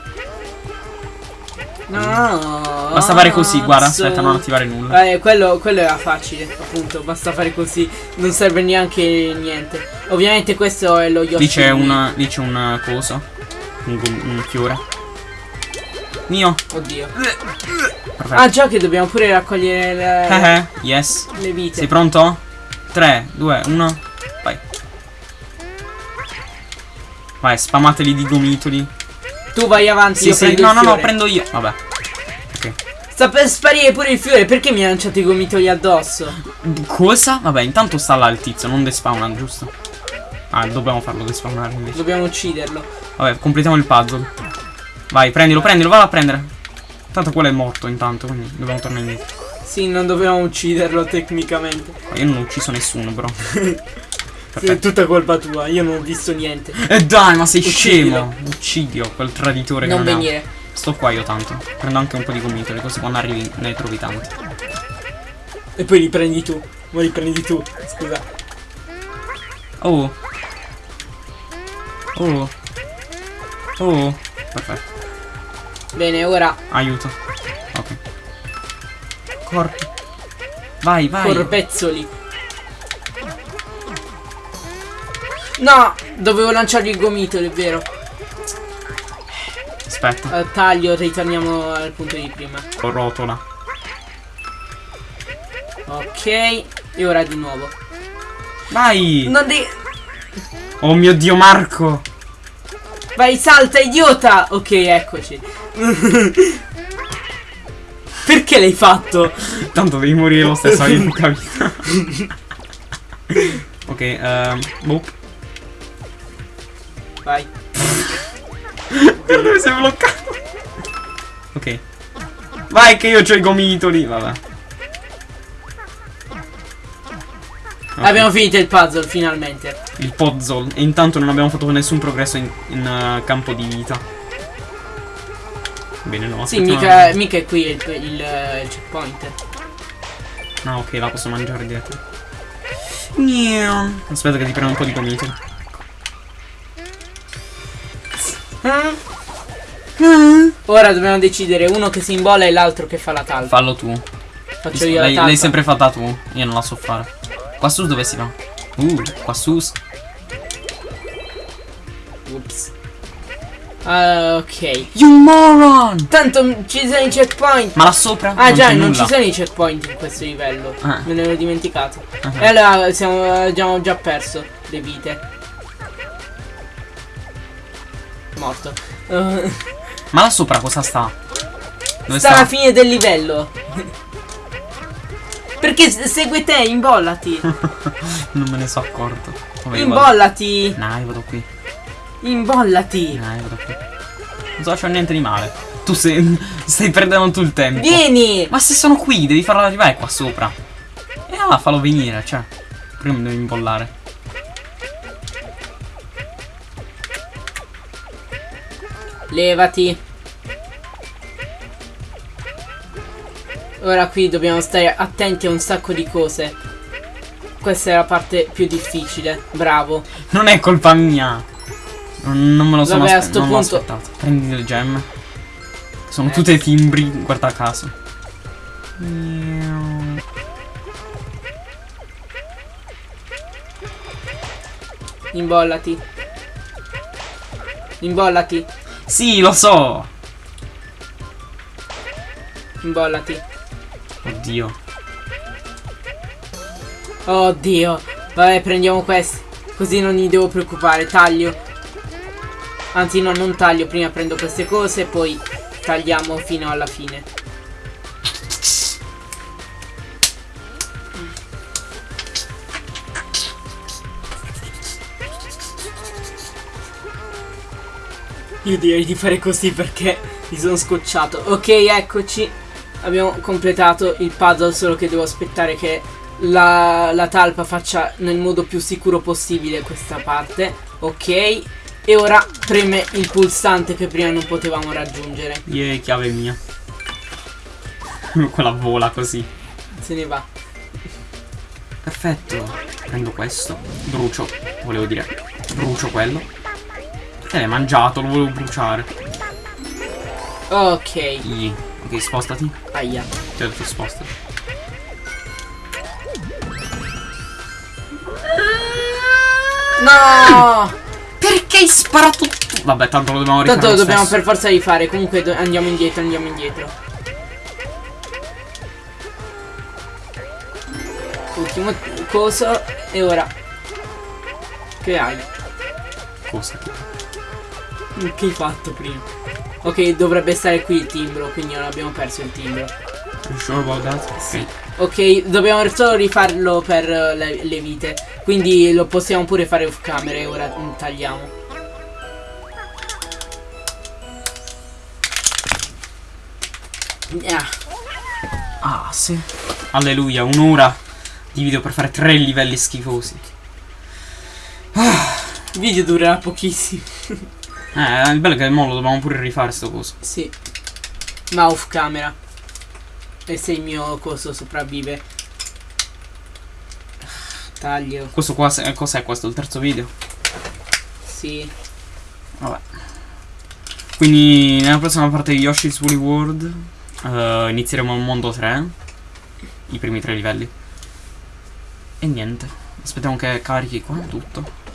Speaker 2: No.
Speaker 1: Basta fare così, guarda. Aspetta, non attivare nulla.
Speaker 2: Eh, quello, quello era facile, appunto, basta fare così, non serve neanche niente. Ovviamente questo è lo Yoshi.
Speaker 1: Lì c'è un. Lì c'è un coso. Un, gom- un fiore. Mio.
Speaker 2: Oddio.
Speaker 1: Perfetto.
Speaker 2: Ah già che dobbiamo pure raccogliere le,
Speaker 1: Eh, eh, yes.
Speaker 2: le vite.
Speaker 1: Sei pronto? 3, 2, 1. Vai. Spamateli di gomitoli.
Speaker 2: Tu vai avanti,
Speaker 1: Sì,
Speaker 2: io
Speaker 1: sì.
Speaker 2: prendo
Speaker 1: No, no, no, prendo io. Vabbè. Ok.
Speaker 2: Sta per sparire pure il fiore, perché mi ha lanciato i gomitoli addosso?
Speaker 1: Cosa? Vabbè, intanto sta là il tizio, non despawna, giusto? Ah, dobbiamo farlo despawnare invece.
Speaker 2: Dobbiamo ucciderlo.
Speaker 1: Vabbè, completiamo il puzzle. Vai, prendilo, prendilo, vado a prendere. Tanto quello è morto intanto, quindi dobbiamo tornare indietro.
Speaker 2: Sì, non dovevamo ucciderlo tecnicamente.
Speaker 1: Ma Io non ho ucciso nessuno, bro.
Speaker 2: È tutta colpa tua, io non ho visto niente.
Speaker 1: E dai, ma sei
Speaker 2: Uccidilo.
Speaker 1: scemo. Uccidio, quel traditore
Speaker 2: Non
Speaker 1: che non
Speaker 2: venire.
Speaker 1: Sto qua io tanto. Prendo anche un po' di gomitoli, così quando arrivi ne trovi tanti.
Speaker 2: E poi li prendi tu. Ma li prendi tu, scusa.
Speaker 1: Oh. Oh. Oh. Perfetto.
Speaker 2: Bene, ora
Speaker 1: Aiuto. Ok. Corpi. Vai, vai.
Speaker 2: corpezzoli. No, dovevo lanciargli il gomitolo, è vero.
Speaker 1: Aspetta.
Speaker 2: Eh, taglio, ritorniamo al punto di prima.
Speaker 1: Con rotola.
Speaker 2: Ok, e ora di nuovo.
Speaker 1: Vai.
Speaker 2: Non di...
Speaker 1: Oh mio dio, Marco.
Speaker 2: Vai, salta, idiota! Ok, eccoci. Perché l'hai fatto?
Speaker 1: Tanto devi morire lo stesso, hai poca vita. ok, ehm. Boh.
Speaker 2: Vai.
Speaker 1: Dove sei bloccato? Ok. Vai che io ho i gomitoli. Vabbè. Ok,
Speaker 2: Abbiamo finito il puzzle, finalmente.
Speaker 1: Il puzzle. E intanto non abbiamo fatto nessun progresso in, in, eh, campo di vita. Bene, no.
Speaker 2: Sì, mica, mica è qui il, il, il checkpoint.
Speaker 1: Ah, ok, la posso mangiare dietro. Aspetta che ti prendo un po' di gomitoli.
Speaker 2: Ora dobbiamo decidere uno che si imbola e l'altro che fa la talpa.
Speaker 1: Fallo tu.
Speaker 2: Faccio io la
Speaker 1: L'hai
Speaker 2: talpa.
Speaker 1: l'hai sempre fatta tu. Io non la so fare. Qua su dove si va? Uh, qua su.
Speaker 2: Ups. Ah, ok.
Speaker 1: You moron!
Speaker 2: Tanto ci sono i checkpoint.
Speaker 1: Ma là sopra?
Speaker 2: Ah già,
Speaker 1: c'è
Speaker 2: non
Speaker 1: nulla.
Speaker 2: ci sono i checkpoint in questo livello.
Speaker 1: Ah.
Speaker 2: Me ne ero dimenticato.
Speaker 1: Ah.
Speaker 2: E allora siamo, abbiamo già perso le vite. Morto. Uh,
Speaker 1: Ma là sopra cosa sta? Dove
Speaker 2: sta
Speaker 1: sta?
Speaker 2: alla fine del livello. Perché segue te, imbollati.
Speaker 1: non me ne so accorto. Vabbè, io vado-
Speaker 2: Imbollati.
Speaker 1: No, io vado qui.
Speaker 2: Imbollati.
Speaker 1: No, io vado qui. Non sto facendo niente di male. Tu sei, stai perdendo tutto il tempo.
Speaker 2: Vieni.
Speaker 1: Ma se sono qui, devi farlo arrivare qua sopra. E allora fallo venire, cioè. Prima mi devi imbollare.
Speaker 2: Levati. Ora qui dobbiamo stare attenti a un sacco di cose. Questa è la parte più difficile. Bravo.
Speaker 1: Non è colpa mia. Non, me lo sono
Speaker 2: Vabbè, a sto punto-
Speaker 1: aspettato. Prendi le gemme. Sono
Speaker 2: Eh.
Speaker 1: tutte timbri, guarda caso.
Speaker 2: Imbollati. Imbollati.
Speaker 1: Sì, lo so.
Speaker 2: Imbollati.
Speaker 1: Oddio.
Speaker 2: Oddio. Vabbè, prendiamo questi. Così non mi devo preoccupare. Taglio. Anzi, no, non taglio. Prima prendo queste cose, poi tagliamo fino alla fine. Io direi di fare così perché mi sono scocciato. Ok, eccoci. Abbiamo completato il puzzle, solo che devo aspettare che la, la talpa faccia nel modo più sicuro possibile questa parte. Ok. E ora preme il pulsante che prima non potevamo raggiungere.
Speaker 1: Yeee, chiave mia. Quella vola così.
Speaker 2: Se ne va.
Speaker 1: Perfetto. Prendo questo. Brucio. Volevo dire. Brucio quello. Te l'hai mangiato, lo volevo bruciare.
Speaker 2: Ok.
Speaker 1: Yeee. Ok, spostati.
Speaker 2: Aia.
Speaker 1: Ti ho detto spostati.
Speaker 2: No!
Speaker 1: Perché hai sparato tu? Vabbè, tanto lo dobbiamo rifare
Speaker 2: Tanto lo dobbiamo
Speaker 1: stesso.
Speaker 2: per forza rifare. Comunque andiamo indietro, andiamo indietro. Ultimo coso. E ora. Che hai?
Speaker 1: Cosa?
Speaker 2: Che hai fatto prima? Ok, dovrebbe stare qui il timbro, quindi non abbiamo perso il timbro.
Speaker 1: You sure about that?
Speaker 2: Sì. Ok, dobbiamo solo rifarlo per eh, le, le vite. Quindi lo possiamo pure fare off camera e ora mm, tagliamo. Ah,
Speaker 1: Ah, sì. Alleluia, un'ora di video per fare tre livelli schifosi.
Speaker 2: il video durerà pochissimo.
Speaker 1: Eh, il bello è che mo lo dobbiamo pure rifare sto coso.
Speaker 2: Sì. Ma off camera. E se il mio coso sopravvive. Taglio.
Speaker 1: Questo qua, cos'è questo? Il terzo video?
Speaker 2: Sì.
Speaker 1: Vabbè. Quindi nella prossima parte di Yoshi's Woolly World eh, inizieremo il mondo 3. I primi tre livelli. E niente. Aspettiamo che carichi qua tutto.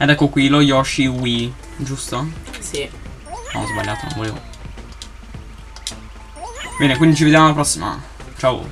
Speaker 1: Ed ecco qui lo Yoshi Wii, giusto?
Speaker 2: Sì.
Speaker 1: No, ho sbagliato, non volevo. Bene, quindi ci vediamo alla prossima. Ciao.